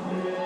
Yeah.